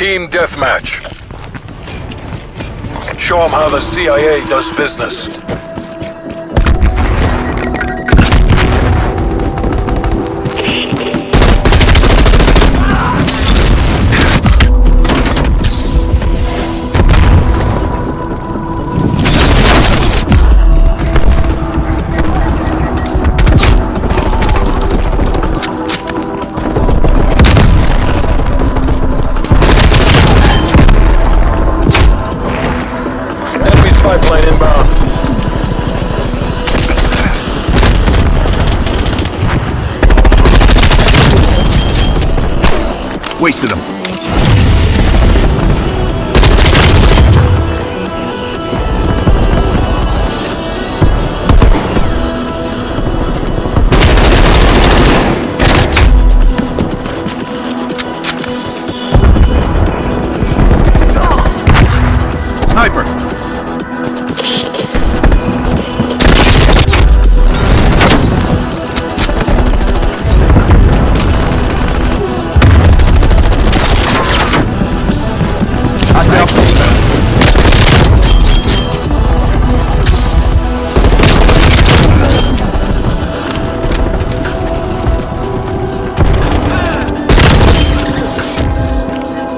Team deathmatch. Show them how the CIA does business.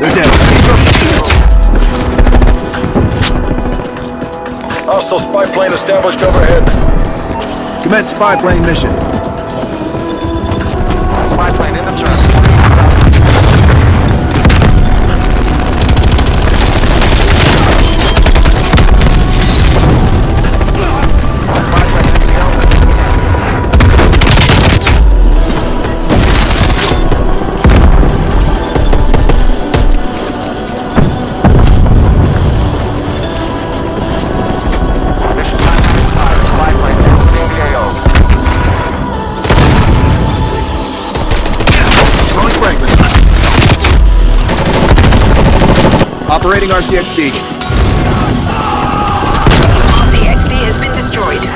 They're dead. Hostile spy plane established overhead. Commence spy plane mission. Operating RCXD. The XD has been destroyed.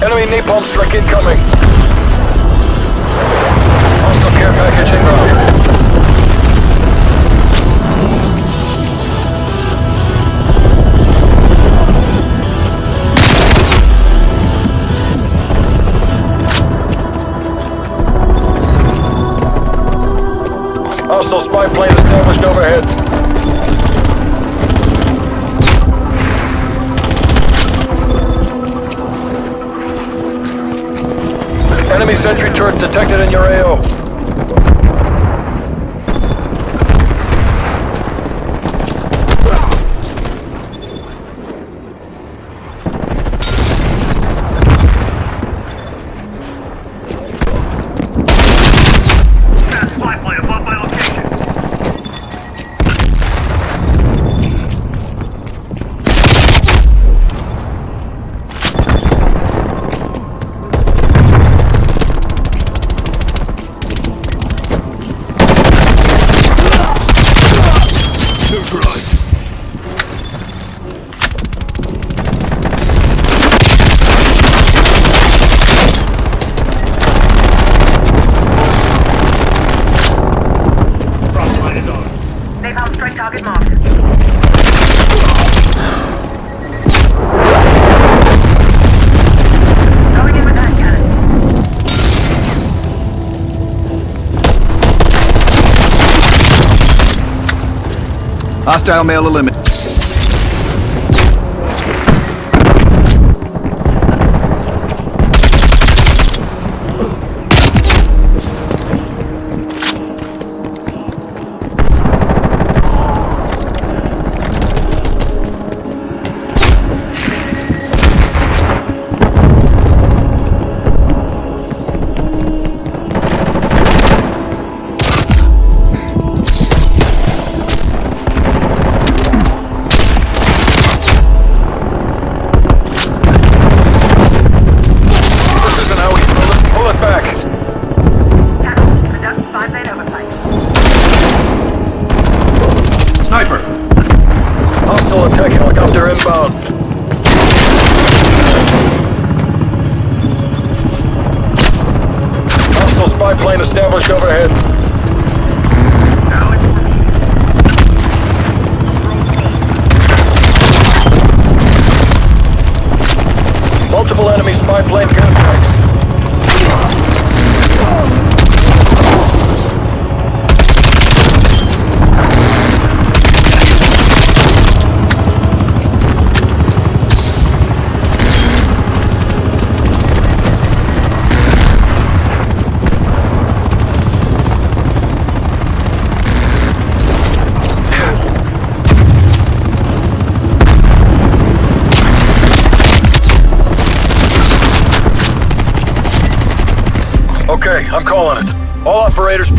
Enemy napalm strike incoming. Hostile spy plane established overhead. Enemy sentry turret detected in your AO. Hostile male eliminated.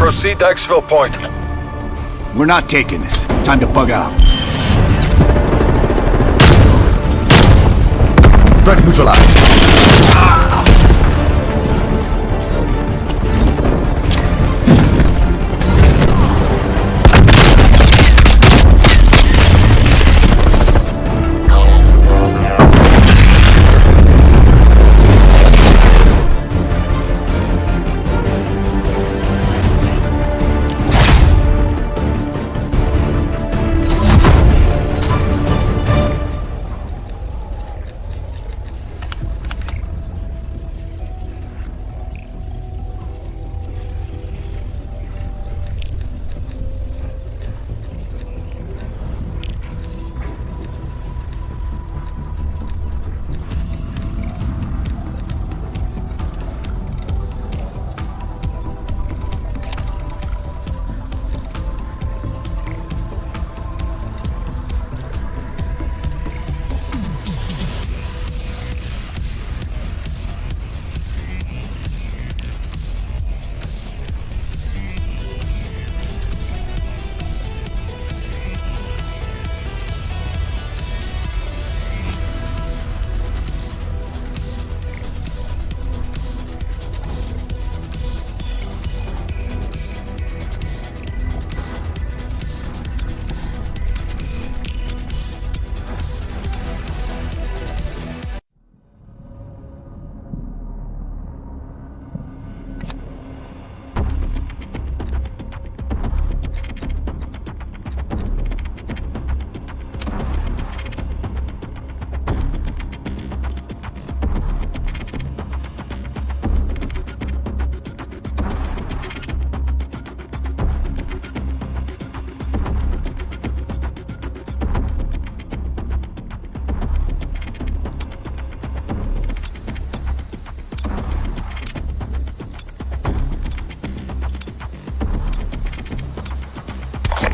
Proceed to Exfil Point. We're not taking this. Time to bug out. Threat neutralized.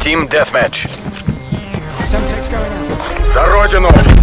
Team Deathmatch. За родину!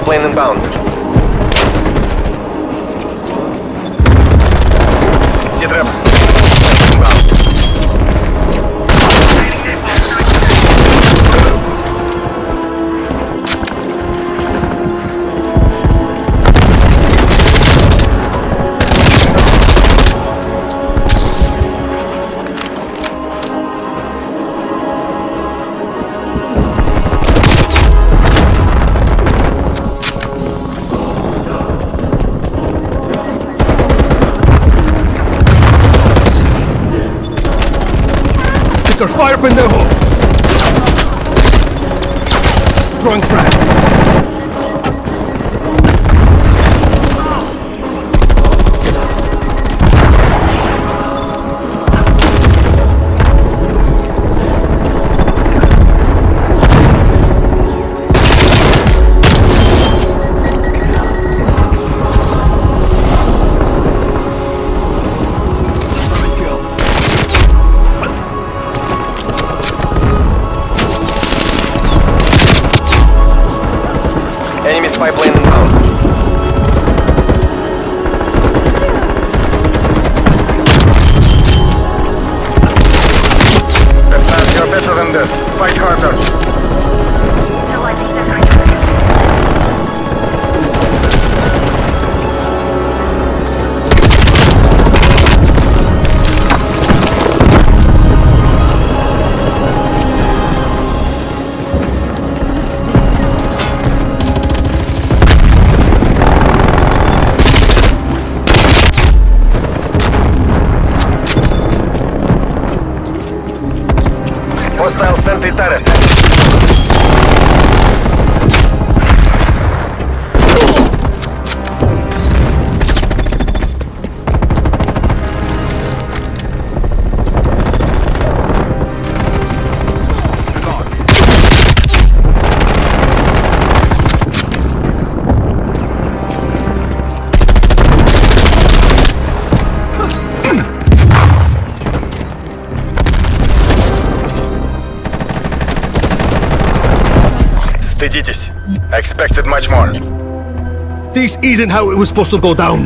Plane inbound. Take fire, pendejo! Throwing frag. Стыдитесь. I expected much more. This isn't how it was supposed to go down.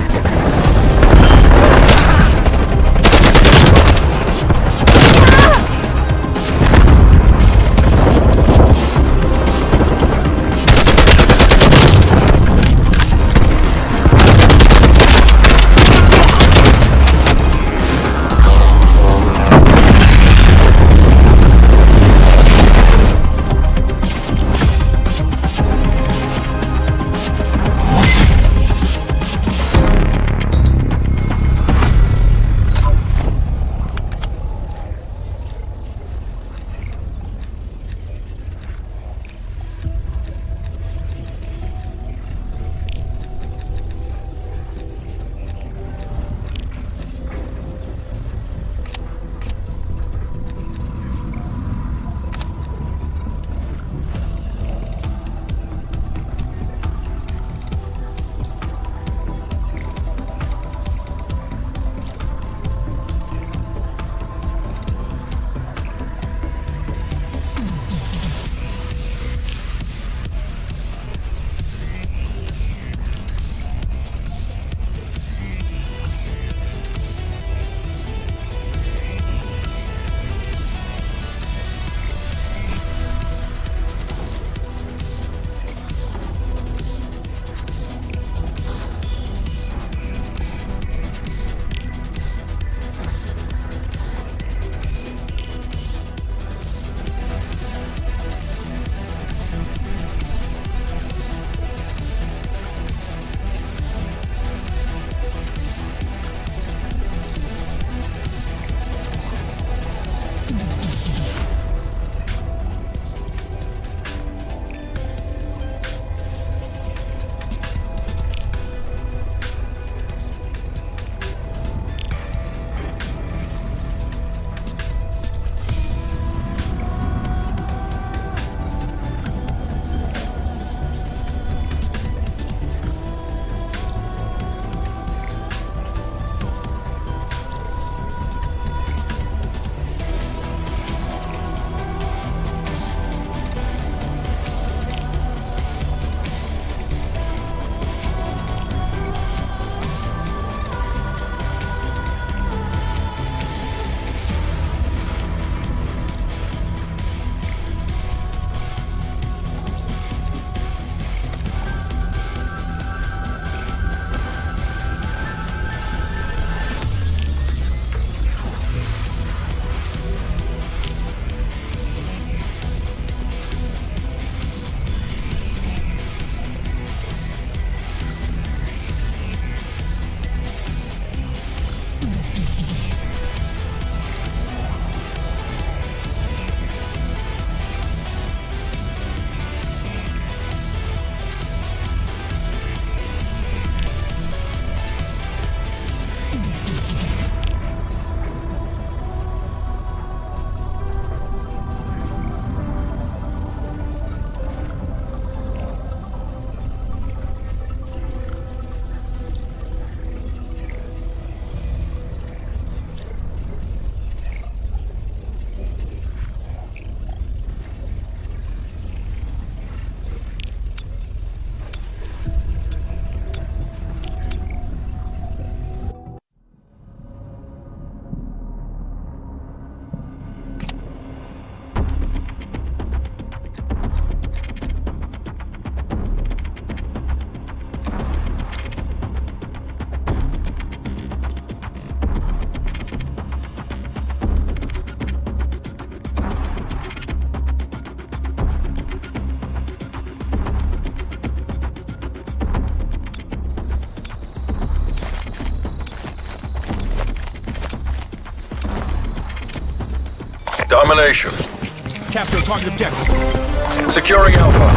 Capture target objective. Securing Alpha.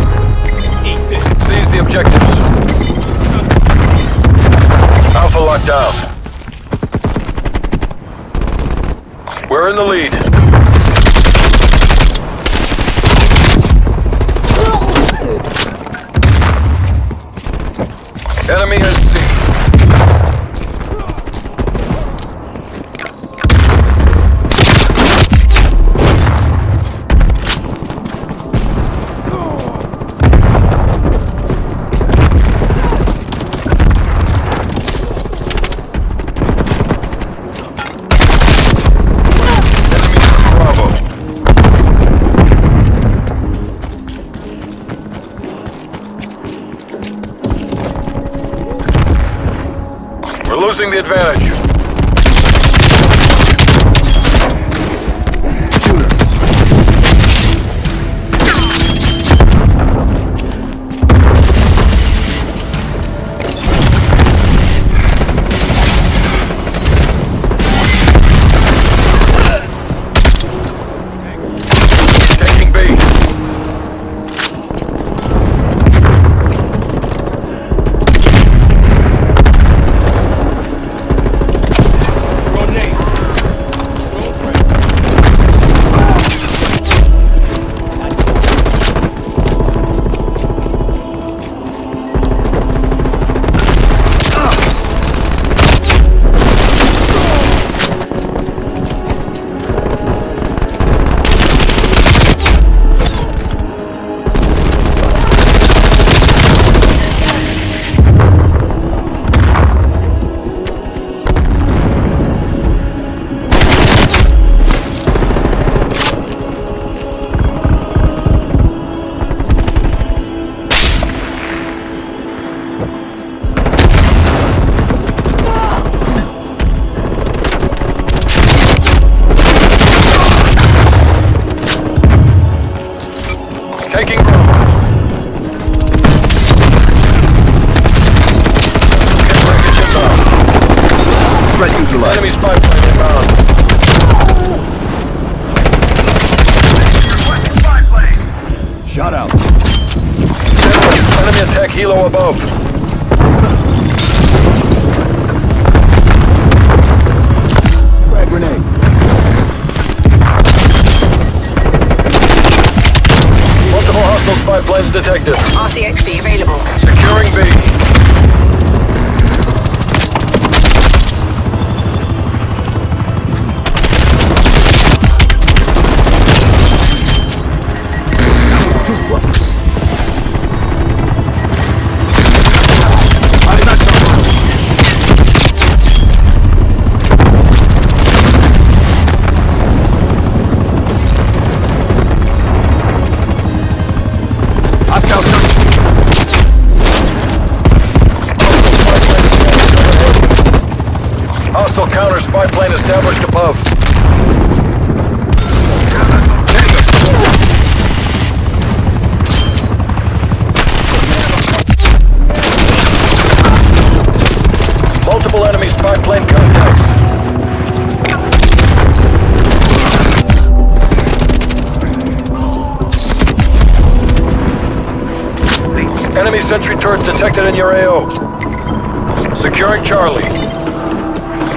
Seize the objectives. Alpha locked down. We're in the lead. Enemy is losing the advantage.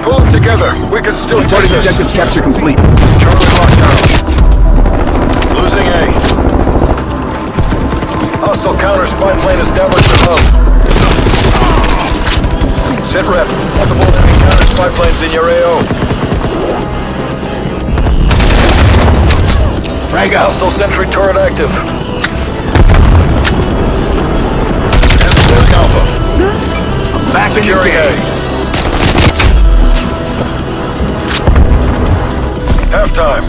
Pull together. We can still take Target this. objective capture complete. Charlie locked down. Losing A. Hostile counter spy plane established above. Sit rep. Multiple enemy counter spy planes in your AO. Frag out. Hostile sentry turret active. Alpha. Back in the game. A. Halftime.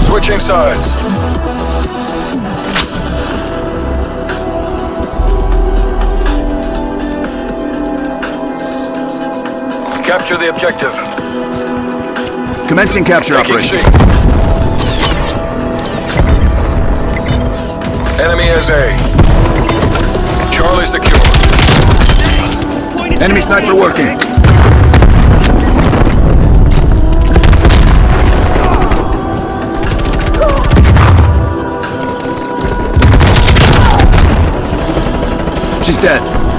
Switching sides. Capture the objective. Commencing capture Taking operation. Enemy has A. Charlie secure. Enemy sniper working. She's dead.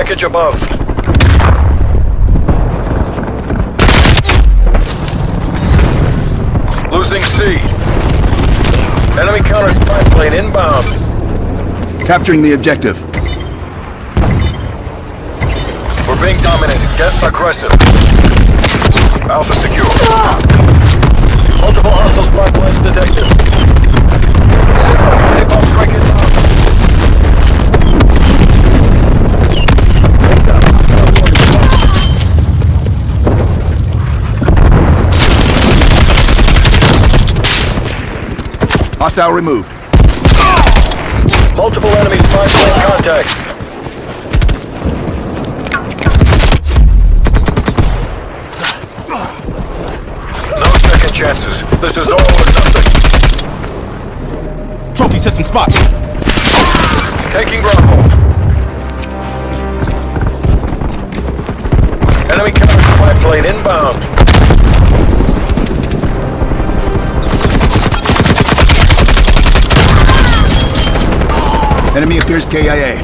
Package above. Losing C. Enemy counter spy plane inbound. Capturing the objective. We're being dominated. Get aggressive. Alpha secure. Multiple hostile spy planes detected. Sigma, napalm strike inbound. Hostile removed. Multiple enemy spy plane contacts. No second chances. This is all or nothing. Trophy system spot. Taking Bravo. Enemy counter spy plane inbound. Enemy appears KIA.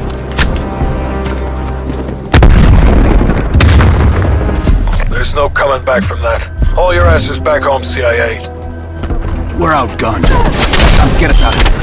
There's no coming back from that. All your asses back home, CIA. We're outgunned. Get us out of here.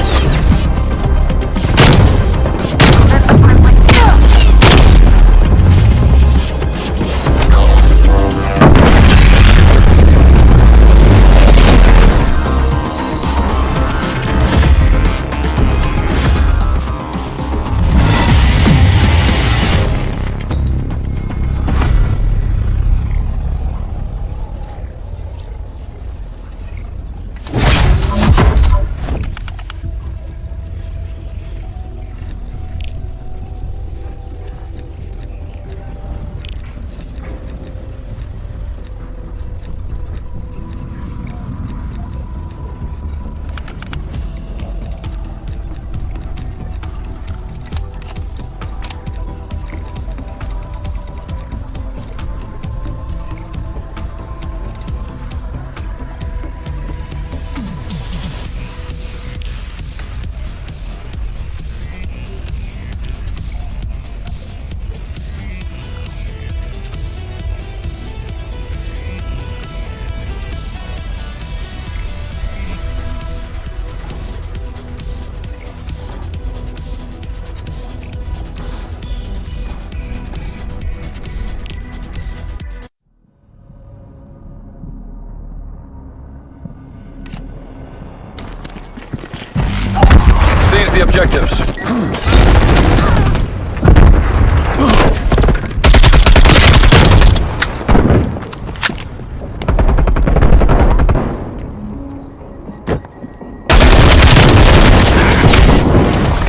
objectives.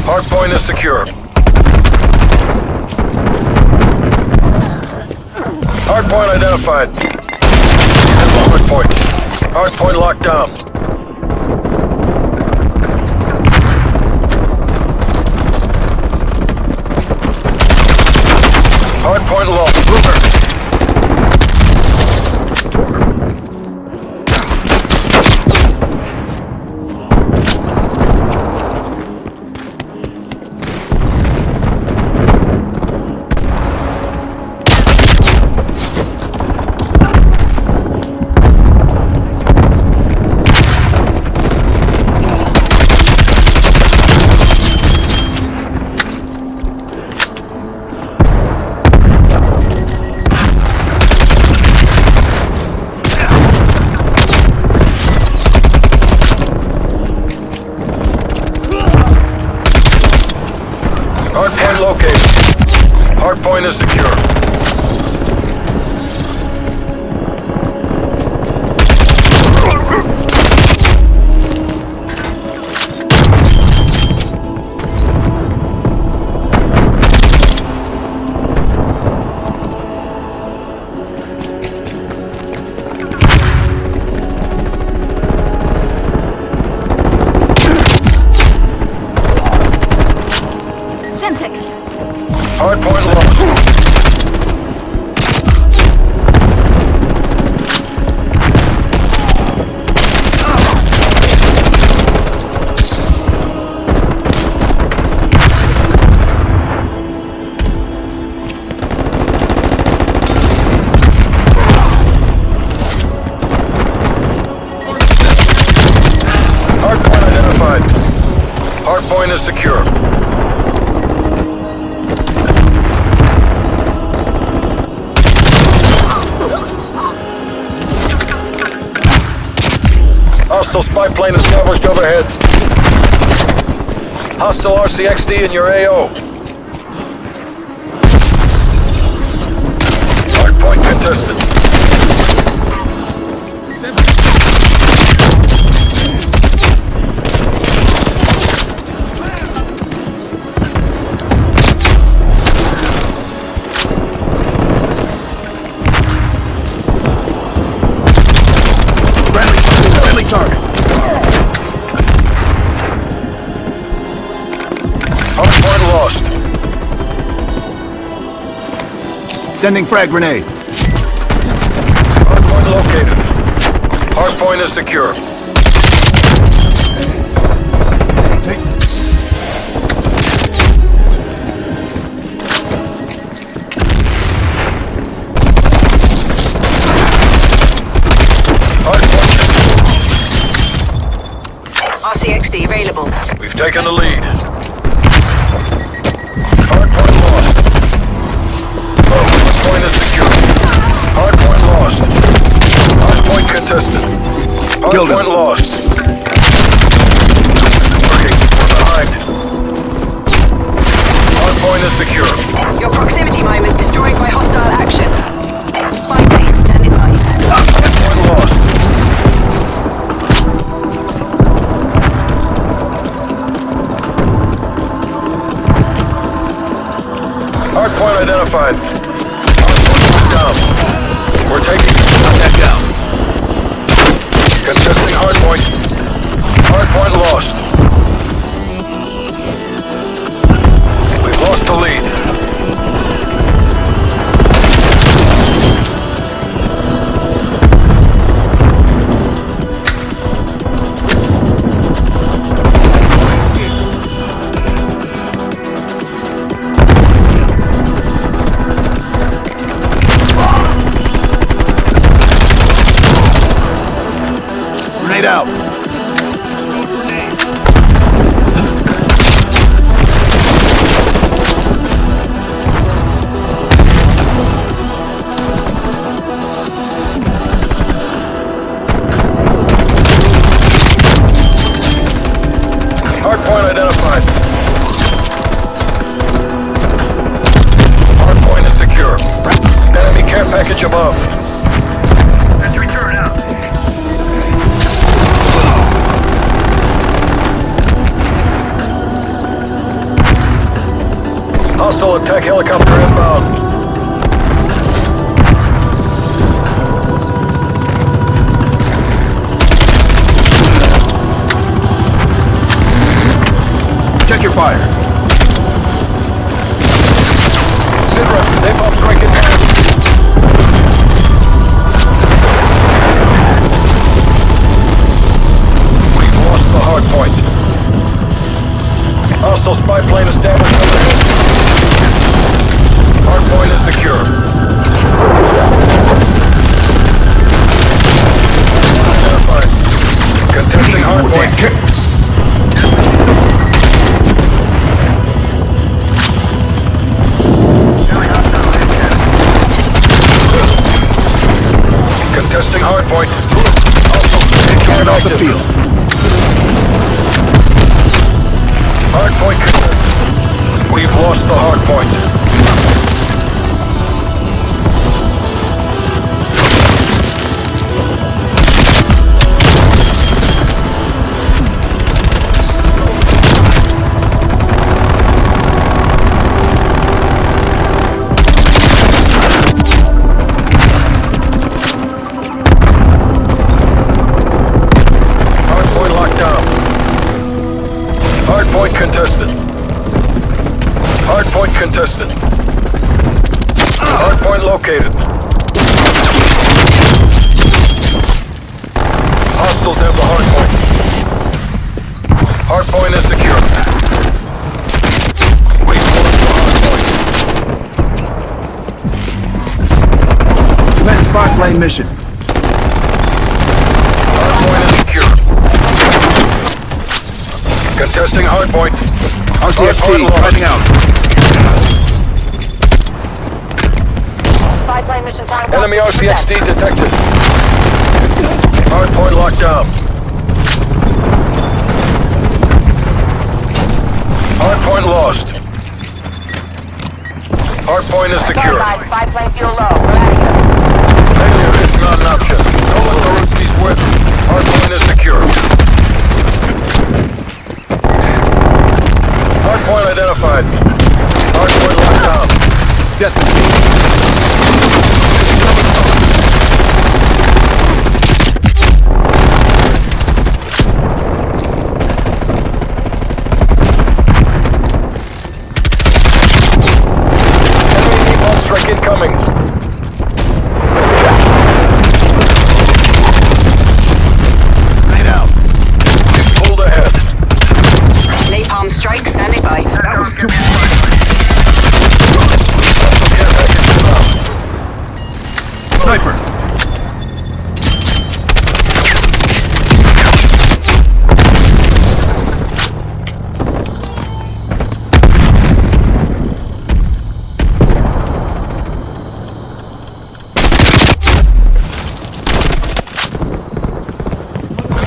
Hardpoint is secure. Hardpoint identified. Hardpoint. Hardpoint locked down. Point is secure. CXD in your AO. Sending frag grenade. Hardpoint located. Hardpoint is secure. Hardpoint. RCXD available. We've taken the lead. Hostile attack helicopter inbound. Check your fire. Sidra, napalm strike in hand. We've lost the hard point. Hostile spy plane established contested. We've mission. Hard point is secure. Contesting hard point. RCXD, Hard point lost. finding out. Spy plane mission time. Enemy RCXD detected. Hard point locked down. Hard point lost. Hard point is secure. Spy plane fuel low. Not an option. Don't let the Ruskies win. Point is secure. Hard point identified. Hard point locked down. Death machine. Enemy napalm strike incoming. Grenade out. Pulled ahead. Napalm strike standing by. That was too Care package inbound. Sniper.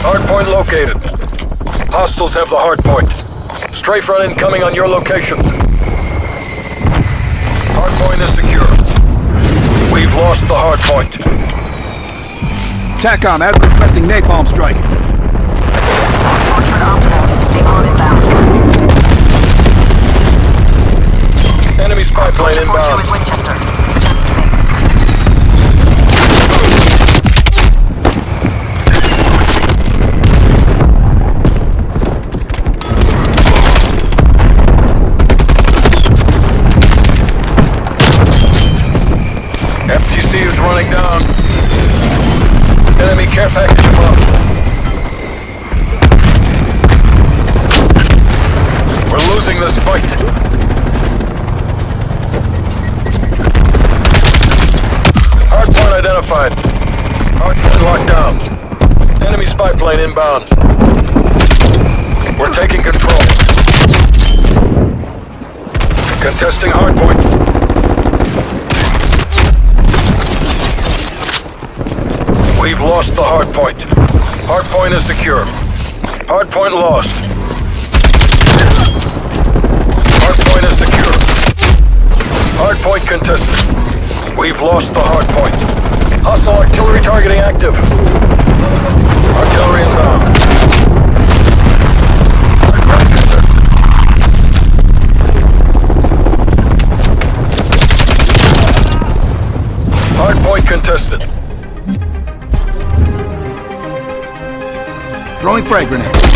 Hard point located. Hostiles have the hard point. Strafe run incoming on your location. Hard point is secure. We've lost the hard point. TACOM, as requesting napalm strike. Fortune optimal. Napalm inbound. Enemy spy plane inbound. Winchester. Running down. Enemy care package above. We're losing this fight. Identified. Hard point locked down. Enemy spy plane inbound. We're taking control. Contesting hard We've lost the hard point. Hard point is secure. Hard point lost. Hard point is secure. Hard point contested. We've lost the hard point. Hostile artillery targeting active. Artillery inbound. Hardpoint contested. Hard contested. Throwing frag grenade.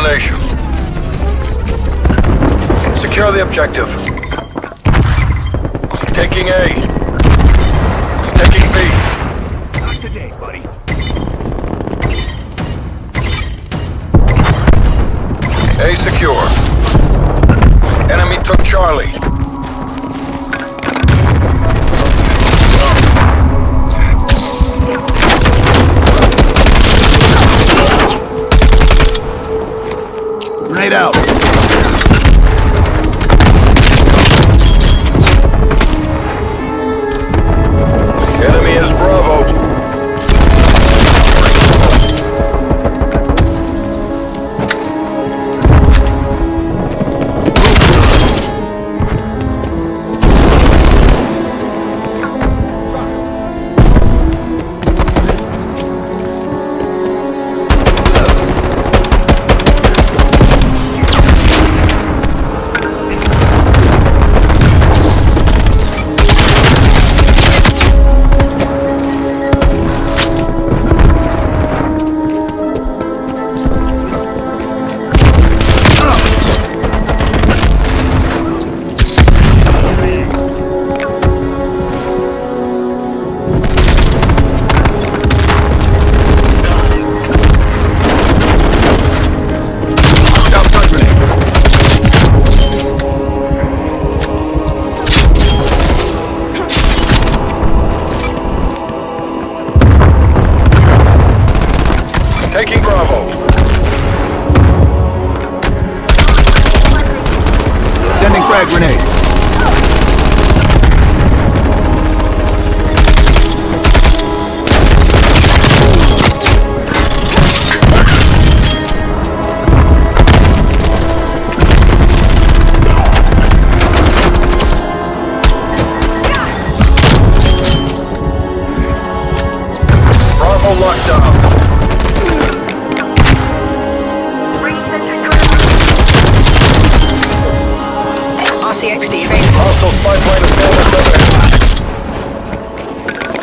Domination. Secure the objective. Taking A. Taking B. Not today, buddy. A secure. Enemy took Charlie. Grenade out. Grenade.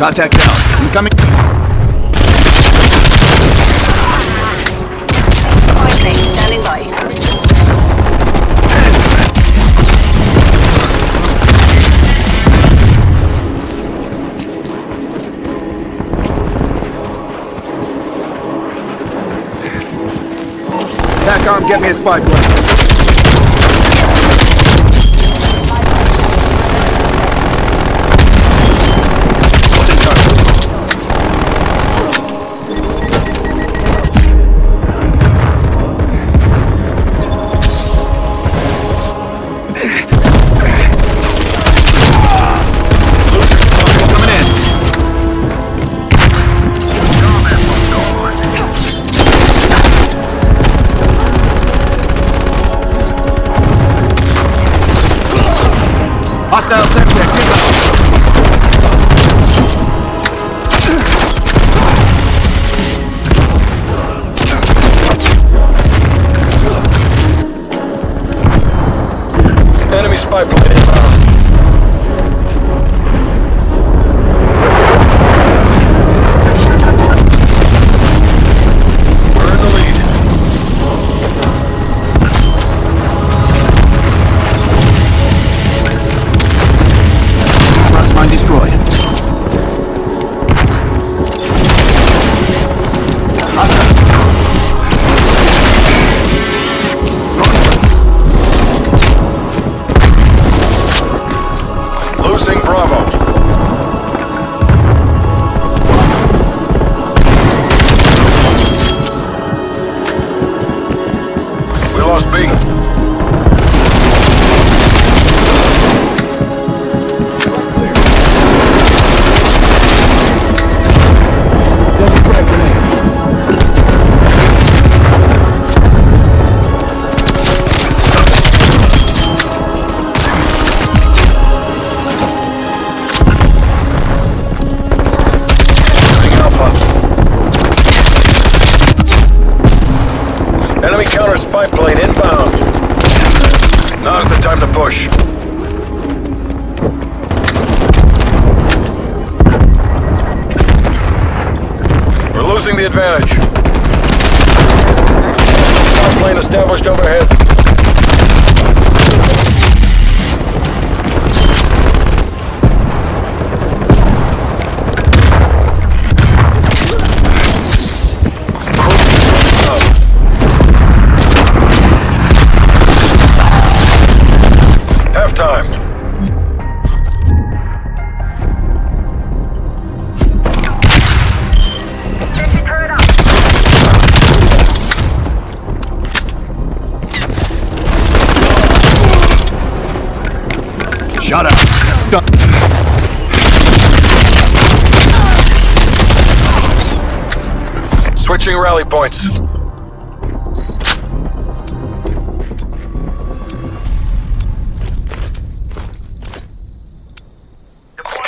Contact down. Incoming. Plane standing by. TACOM, get me a spy.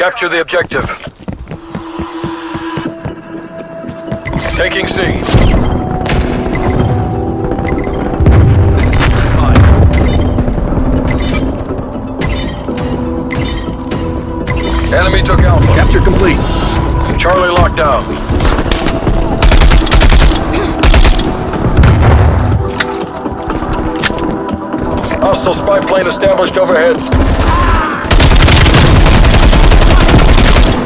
Capture the objective. Taking C. Enemy took Alpha. Capture complete. Charlie locked down. Hostile spy plane established overhead.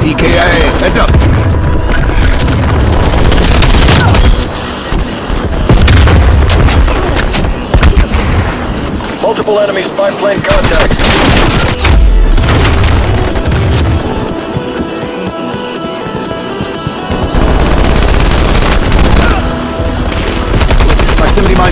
DKIA, heads up! Multiple enemy spy plane contacts. Proximity mine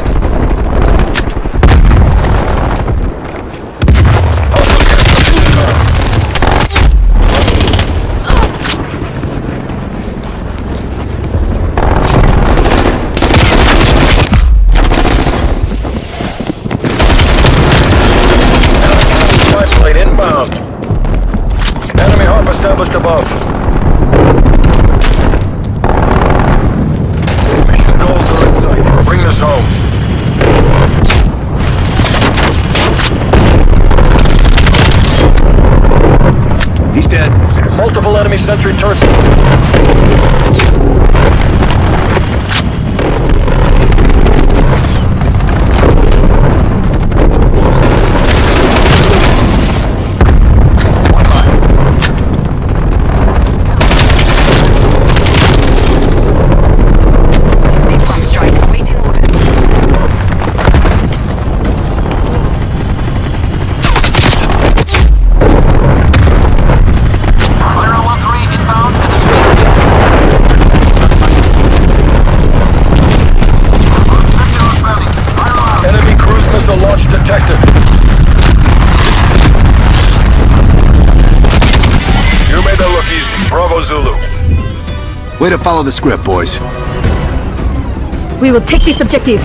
enemy sentry turrets. Follow the script, boys. We will take this objective.